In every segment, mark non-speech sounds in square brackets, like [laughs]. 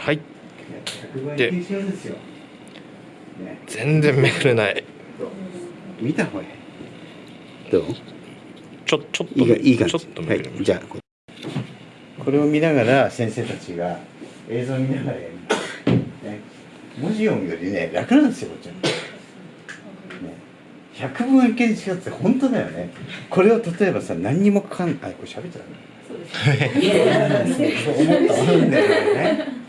はい。100倍軽症で全然めくれない。見た方がいい。どう？ちょちょっといいがいい感じ。ちょっとめくれはい。じゃあここれを見ながら先生たちが映像を見ながらやる、ね、文字読むよりね楽なんですよこっちは、ね、百分一見に違って本当だよね。これを例えばさ何にもかん。あこれ喋っちゃダメ [laughs] そう思ったんだよね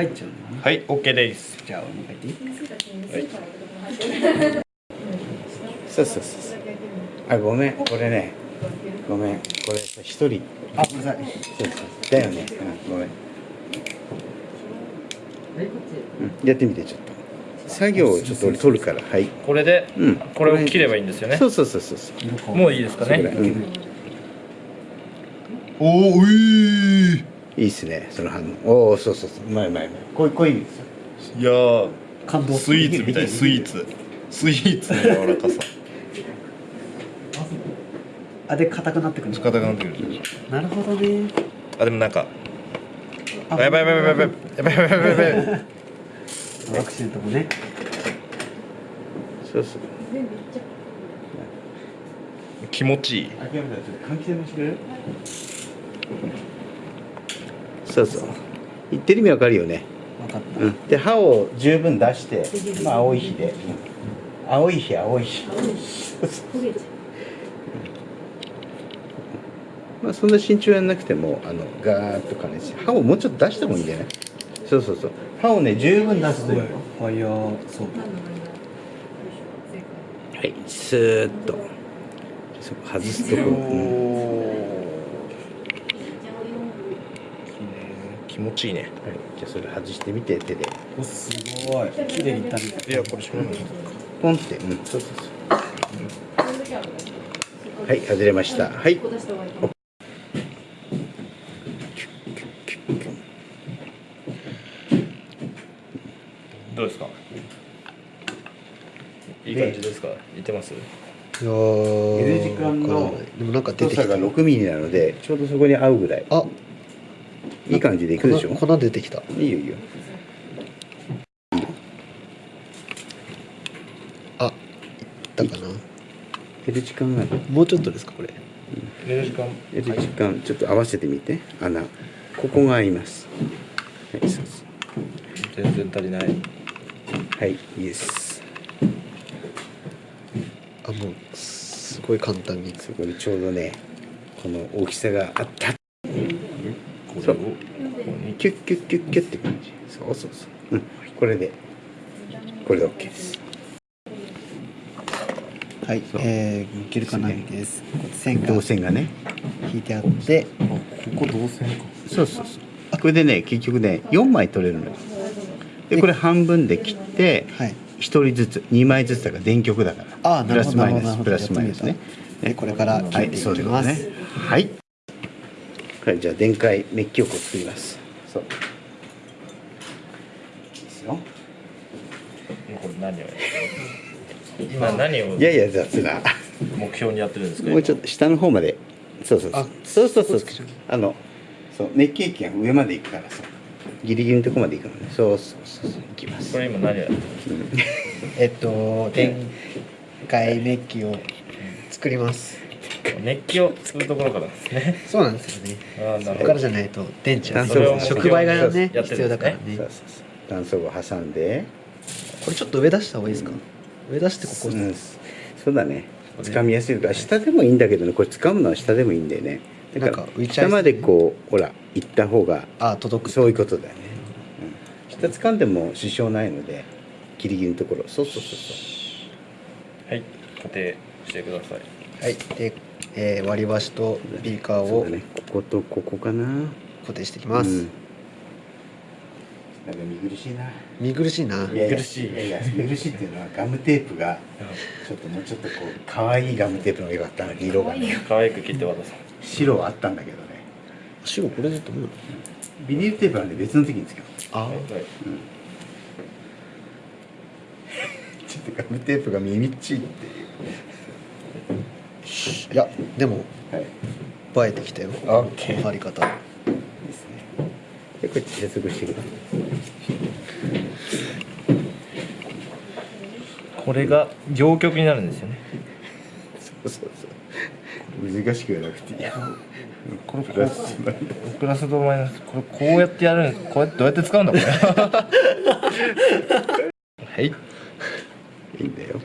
入っちゃうのね。はい OK です。じゃあもう一回言っていい？そうそうそうそう。あごめん。これね。ごめん。これさ一人。あごめんなさい。そうそう。だよね、うん、ごめん、うん、やってみてちょっと。作業をちょっと俺取るから。はい。これでうん。これを切ればいいんですよね。そうそうそうそう。そうもういいですかね。うん、おおういいいっすねその反応おおそうそうそう。うまいうまいうまいこういうこういいやー感動スイーツみたいスイーツ。スイーツの柔らかさ。あで硬くなってくるの？硬くなってくるなるほどね。あでもなんかあやばいやばいやばいやばいやばいやばいやばいやばいアクシデントもねそうそう。気持ちいい。諦めたらちょっと換気扇もしてくれる？そうそう。言ってる意味わかるよね。分かった。うん。で歯を十分出してまあ青い日で、うん。青い日青い日。まあそんな慎重やんなくてもあのガーッと加熱して歯をもうちょっと出した方がいいんじゃない？そうそうそう。歯をね十分出すというファイヤーはい。スーッと。外すとこ、うん気持ちいいね。はい、じゃあそれ外してみて手で。おすごい。綺麗にいった。ねいやこれしょうがない。ポンって。うん。そうそうそうはい外れました。はい。どうですかいい感じですかいってますいや時間のでもなんか出てきた太さが6ミリなのでちょうどそこに合うぐらいあいい感じでいくでしょ？粉粉出てきた。いいよいいよ。あいったかな？L 時間がもうちょっとですかこれ。寝る時間。L 時間ちょっと合わせてみて。穴。ここが合います。はいそうそう全然足りない。はいいいですあもうすごい簡単に。そこにちょうどねこの大きさがあったそうここにキュッキュッキュッキュッって感じ。そうそうそう。うん。これで。これで OK ですはい。えー、切るかないです線が。導線がね。引いてあって。ここ導線か。そうそうそう。これでね結局ね4枚取れるのよ。でこれ半分で切ってはい。1人ずつ2枚ずつだから電極だから。あープラスマイナなるほどスプラスマイナスね。でこれから切っていそうきます、ですね。はいはいじゃあ電解メッキをこう作ります。そう。いいですよ。これ何を [laughs] 今何を？いやいや雑な。目標にやってるんですか？もうちょっと下の方まで。そうそうそう。あそうそうそう。あのそう熱気液が上まで行くからさ。ギリギリのとこまで行くのね。そうそうそうそう。行きます。これ今何をやってる [laughs] えっと電解メッキを作ります熱気を作るところからですね。そうなんですよね。ああなるほど。ここからじゃないと電池は触媒がね必要だからね。断層を挟んで。これちょっと上出した方がいいですか？上出してここ、うん、そうだね。掴みやすいから下でもいいんだけどね。これ掴むのは下でもいいんだよね。だからなんか浮いちゃいそう下までこうほら行った方があ届く。そういうことだよね、うん、下掴んでも支障ないのでギリギリのところ。そうそうそうそう。はい。固定してください。はい。で、えー割り箸とビーカーをね。こことここかな。固定していきます、うん。なんか見苦しいな。見苦しいな。やや見苦しい。いやいや見苦しいっていうのはガムテープがちょっともうちょっとこう可愛いガムテープの方が良かったな色がね。可愛く切って渡そう白はあったんだけどね。白これでと思うビニールテープはね別の時に使う。あ。はいちょっとガムテープが耳っちいっていやでもはい。映えてきたよ。貼り方。ですね。でこうやって接続してく。これが両極になるんですよね。そうそうそう。難しくはなくて。いいやこれプラスプラスとマイナス。これこうやってやるんこうやってどうやって使うんだこれ。[laughs] はいんだよ、うん、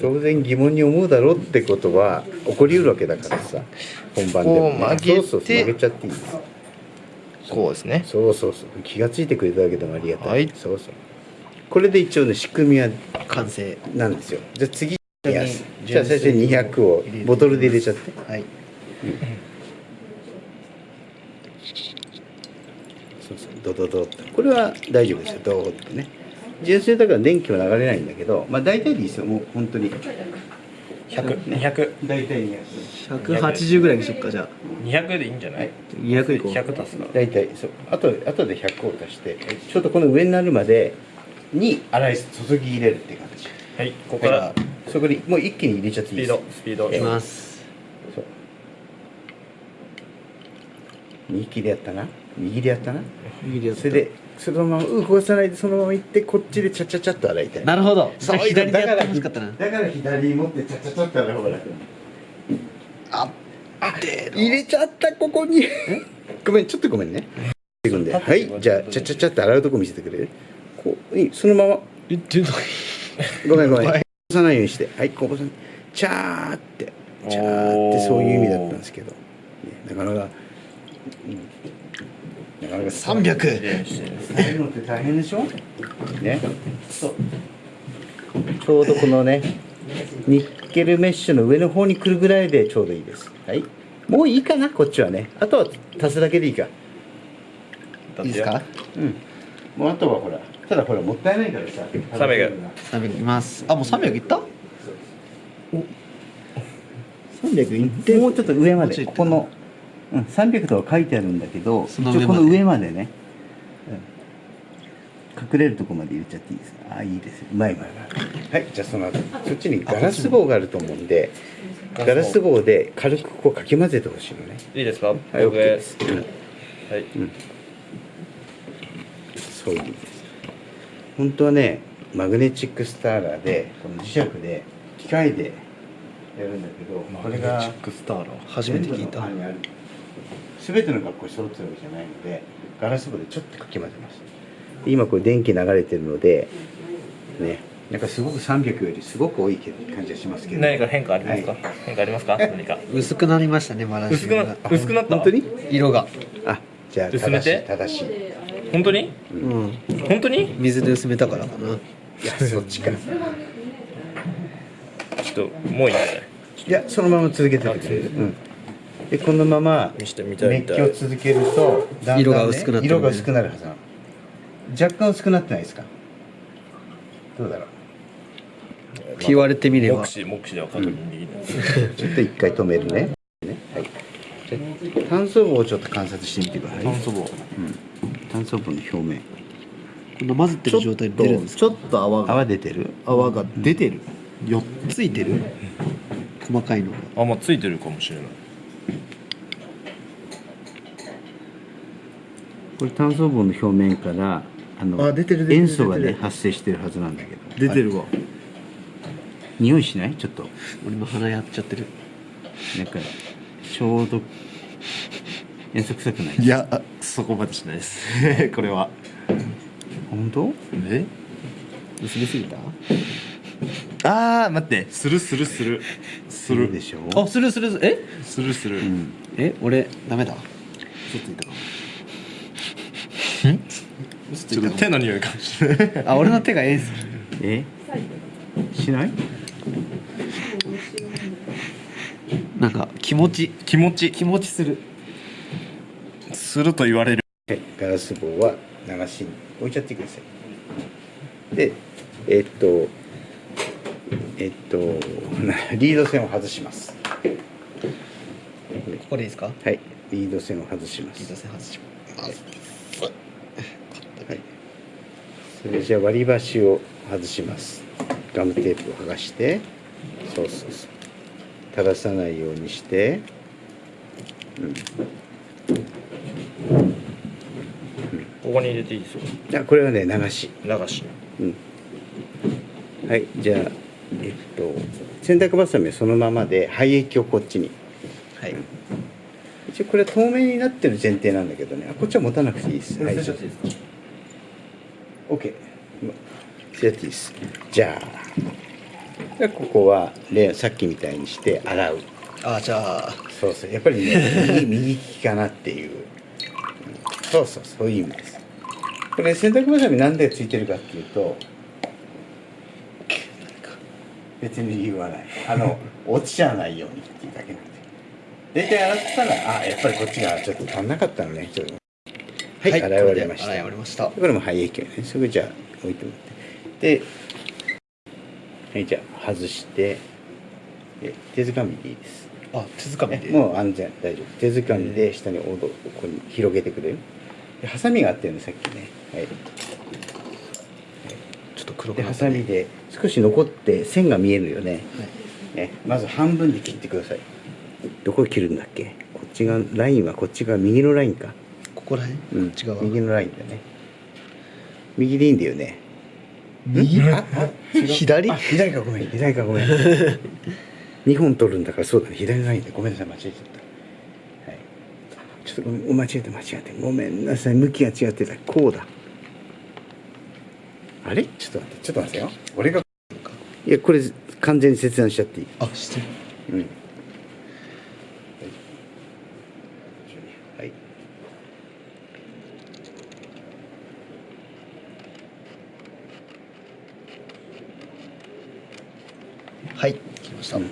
当然疑問に思うだろうってことは起こりうるわけだからさ本番でも、こう曲げてそうそう曲げちゃっていい。ですこうですね。そうそうそう。気がついてくれただけでもありがたい、はい。そうそう。これで一応ね仕組みは完成。なんですよ。じゃあ次。じゃあ最初に200をボトルで入れちゃって。はい。そうそう。ドドドこれは大丈夫ですよ。ドーッとね純正だから電気は流れないんだけどまあ大体でいいですよもう本当に。100200大体200 180ぐらいにしよっかじゃ200でいいんじゃない？200いこう100足すから大体そう。あとあとで100を足して。ちょうどこの上になるまでに洗い注ぎ入れるって感じはいここから。そこにもう一気に入れちゃってスピーいいです。ド。スピード。いきます。そう。右切りやったな右でやったな。右でやった。それでそのまま動かさないでそのまま行ってこっちでチャチャチャっと洗いたい。なるほど。そう左でやってほしかったな。だから左持ってチャチャチャって洗う方が楽。あ入れちゃったここに。ごめんちょっとごめんね。はいじゃあチャチャチャって洗うとこ見せてくれる？こういいそのまま。言ってるのごめんごめん。こぼさないようにして。はいこぼさない。チャーって。チャーってそういう意味だったんですけど、ね、なかなか、うん、なかなか300洗うのって大変でしょねそうちょうどこのねニッケルメッシュの上の方に来るぐらいでちょうどいいですはいもういいかなこっちはねあとは足すだけでいいかいいですかうんもうあとはほらただほらもったいないからさ300 300いきますあもう300いった300いってもうちょっと上までここの、うん、300とは書いてあるんだけどその上まで。一応この上までね、うん、隠れるとこまで入れちゃっていいです。かあいいですよ。うまいうまいうまいはいじゃあその後そっちにガラス棒があると思うんでガラス棒で軽くこうかき混ぜてほしいのね。いいですか？はい OK 僕で。す、うんはい。そういう意味です。本当はねマグネチックスターラーでこの磁石で機械でやるんだけどこれがクスターラー。初めて聞いた全ての学校に揃ってるわけじゃないのでガラス棒でちょっとかき混ぜます。で今これ電気流れてるのでね。なんかすごく300よりすごく多い感じがしますけど。何か変化ありますか、はい。変化ありますか？何か。薄くなりましたねマラシ薄く薄くなった？本当に？色が。あじゃあ薄めて？正しいい。本当に？うん。本当に？水で薄めたからかな。やそっちか。ちょっともういいんじゃないいやそのまま続けてくれる、うん、でこのまま見してみたい熱気を続けるとだんだん、ね、色が薄くなってるね。色が薄くなるはずなの。若干薄くなってないですか？どうだろう？言われてみれば。目視目視では確認できない、[laughs] ちょっと一回止めるね。ねはい。じゃあ炭素棒をちょっと観察してみてください。炭素棒。うん、炭素棒の表面。この混ぜてる状態で出るんですか？ちょっと泡が。泡出てる？泡が出てる。よついてる。細かいのが。あもうついてるかもしれないこれ炭素棒の表面からあのあ出てる塩素がね発生してるはずなんだけど。はい出てるわ、匂いしない？ちょっと。俺も鼻やっちゃってる。なんか消毒塩素臭くない？いやあそこまでしないです。[laughs] これは。本当？え？薄めすぎた？あー待って。するするする。する。でしょ？あするするする。え？するする、うん。え俺ダメだ。嘘ついたかもちょっと手の匂いかもしれない。あ俺の手がええんすえ？しない？なんか気持ち。気持ち。気持ちする。すると言われる。はいガラス棒は流しに置いちゃってください。でえっとえっとな [laughs] リード線を外します。ここでいいですか？はいリード線を外します。リード線外します。はい、それじゃあ割り箸を外します。ガムテープを剥がしてそうそうそう。垂らさないようにして、うん、ここに入れていいですよ。あこれはね流し。流し。うん。はいじゃあえっと洗濯バサミはそのままで廃液をこっちに。はい。一応これは透明になってる前提なんだけどね。あこっちは持たなくていいです。はい OK まやっていいですじゃあでここはレさっきみたいにして洗う。あじゃあ。そうそうやっぱりね右 [laughs] 右利きかなっていう。うんそうそうそういう意味です。これ洗濯バサミなんでついてるかっていうと別に理由はない。あの [laughs] 落ちちゃわないようにっていうだけなんで。大体洗ったらあやっぱりこっちがちょっと足んなかったのねちょっとはい、洗い終わりました。洗い終わりました。これも廃液をね。それじゃあ置いてもらって。ではいじゃあ外して。で手づかみでいいです。あ手づかみで？もう安全大丈夫。手づかみで下におどここに広げてくれる？でハサミがあったよねさっきね。はい。ちょっと黒くでハなったね。サミで少し残って線が見えるよね。はい。ねまず半分で切ってください。どこ切るんだっけ？こっちがラインはこっちが右のラインかここら辺？うん。こっち側右のラインだね。右でいいんだよね。右？左？あ左かごめん。左かごめん。[laughs] 2本取るんだからそうだね。左のラインでごめんなさい。間違えちゃった。はい。ちょっとごめん間違えた間違えたごめんなさい。向きが違ってた。こうだ。あれ？ちょっと待ってちょっと待ってよ。俺が。いやこれ完全に切断しちゃっていい。あして。るうんはいはい。来ました、うん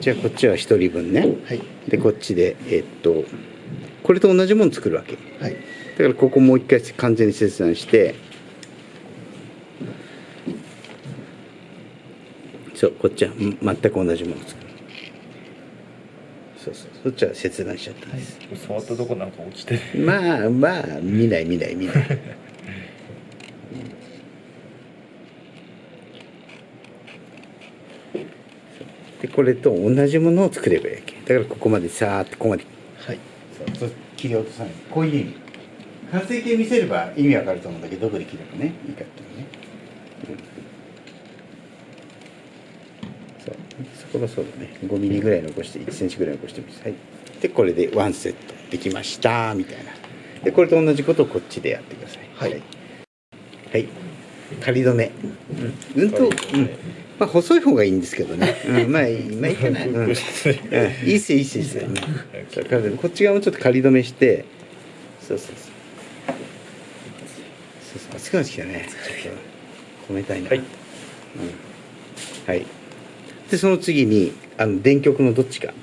じゃあこっちは1人分ね。はい。でこっちでえっとこれと同じもの作るわけ。はい。だからここもう一回完全に切断して。そうこっちはん全く同じもの作る。そうそう。そっちは切断しちゃったんです、触ったとこなんか落ちてる。まあまあ見ない見ない見ない [laughs] これと同じものを作ればいいわけ。だからここまでさーってここまで。はい。切り落とさない。こういう意味。完成形見せれば意味わかると思うんだけどどこで切ればね。いいかっていうね、うんそう。そこはそうだね。5ミリぐらい残して1センチぐらい残してみますはい。でこれでワンセットできました。みたいな。でこれと同じことをこっちでやってください。はい。はい。仮止め。うん、うんと、うんまあ細い方がいいんですけどね、うん、まあいいまあいいかな、ういいっすよいいっすよいいっすよ、うん。そう仮止めこっち側もちょっと仮止めして。そうそうそう。そうそう。熱くなってきたねちょっと込めたいな。はいうん、はい。でその次にあの電極のどっちか。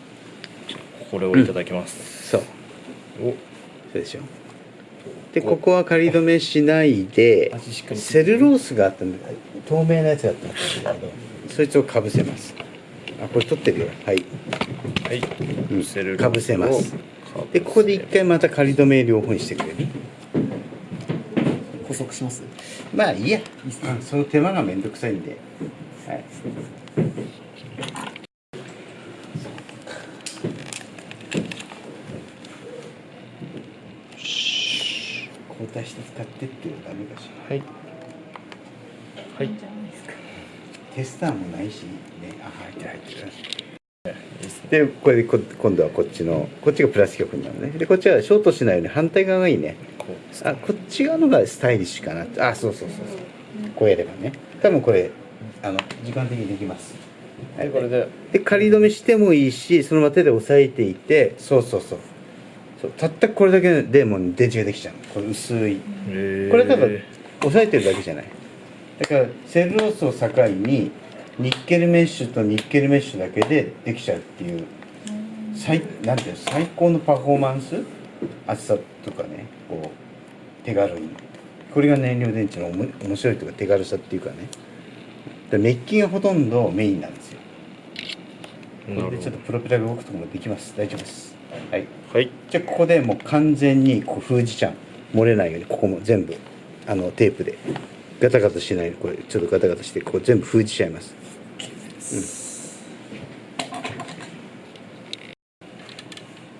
これをいただきます、そう。お。そうでしょ。でここは仮止めしないでセルロースがあったんだ。透明なやつがあったんですけどそいつをかぶせます。あこれ取ってるよ。はい。はい、うん。セルかぶせます。でここで一回また仮止め両方にしてくれる。補足します？まあいいや。うん。その手間がめんどくさいんで。はい。交代して使ってっていうのはダメかし。らはい。はいテスターもないしねあ入ってる入ってる。でこれでこ今度はこっちのこっちがプラス極になるね。でこっちはショートしないように反対側がいいね。あこっち側のがスタイリッシュかなあそうそうそうそう。こうやればね。多分これあの時間的にできます。はいこれで。で仮止めしてもいいしそのまま手で押さえていて。そうそうそう。そう。たったこれだけでもう電池ができちゃうの。これ薄い。えー。これただ押さえてるだけじゃないだからセルロースを境にニッケルメッシュとニッケルメッシュだけでできちゃうっていう最なんていうの最高のパフォーマンス？厚さとかねこう手軽に。これが燃料電池の面白いというか手軽さっていうかね。でメッキがほとんどメインなんですよ。これでちょっとプロペラが動くところもできます。大丈夫です。はい。はい。じゃあここでもう完全にこう封じちゃう。漏れないようにここも全部あのテープでガタガタしない。これちょっとガタガタしてこう全部封じちゃいます、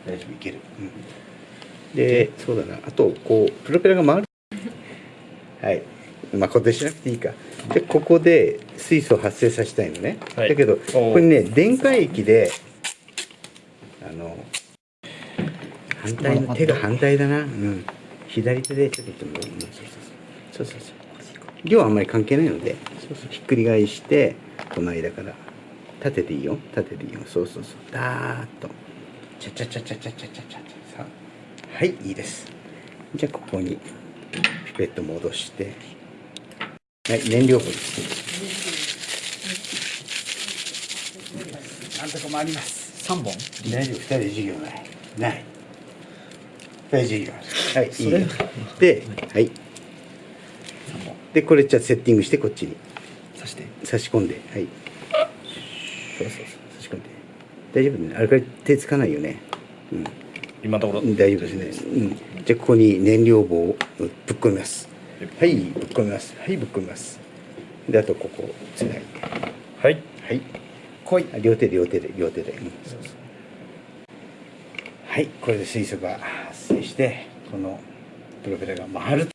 うん、大丈夫いける、うん、でそうだな。あとこうプロペラが回る。はい。まあ固定しなくていいか。でここで水素を発生させたいのね、はい。だけどこれね電解液であの反対の手が反対だな、うん、左手でちょっとそうそうそう量はあんまり関係ないのでそうそう。ひっくり返してこの間から立てていいよ。立てていいよ。そうそうそう。ダーッと。チャチャチャチャチャチャチャチャさあはいいいです。じゃあここにピペット戻して。はい燃料棒ですなんとかもあります。3本？大丈夫。二人で授業ない。ない。二人授業あるはいいいではいでこれじゃあセッティングしてこっちに。刺して。差し込んではい。そうそうそう。差し込んで。大丈夫ね。あれから手つかないよね。うん。今のところうん大丈夫ですね、うん、じゃあここに燃料棒をぶっ込みます。はい。ぶっ込みます。はいぶっ込みます。であとここをつないで。はい。はい。来い。両手で両手で両手で、うん。そうそう。はい。これで水素が発生してこのプロペラが回る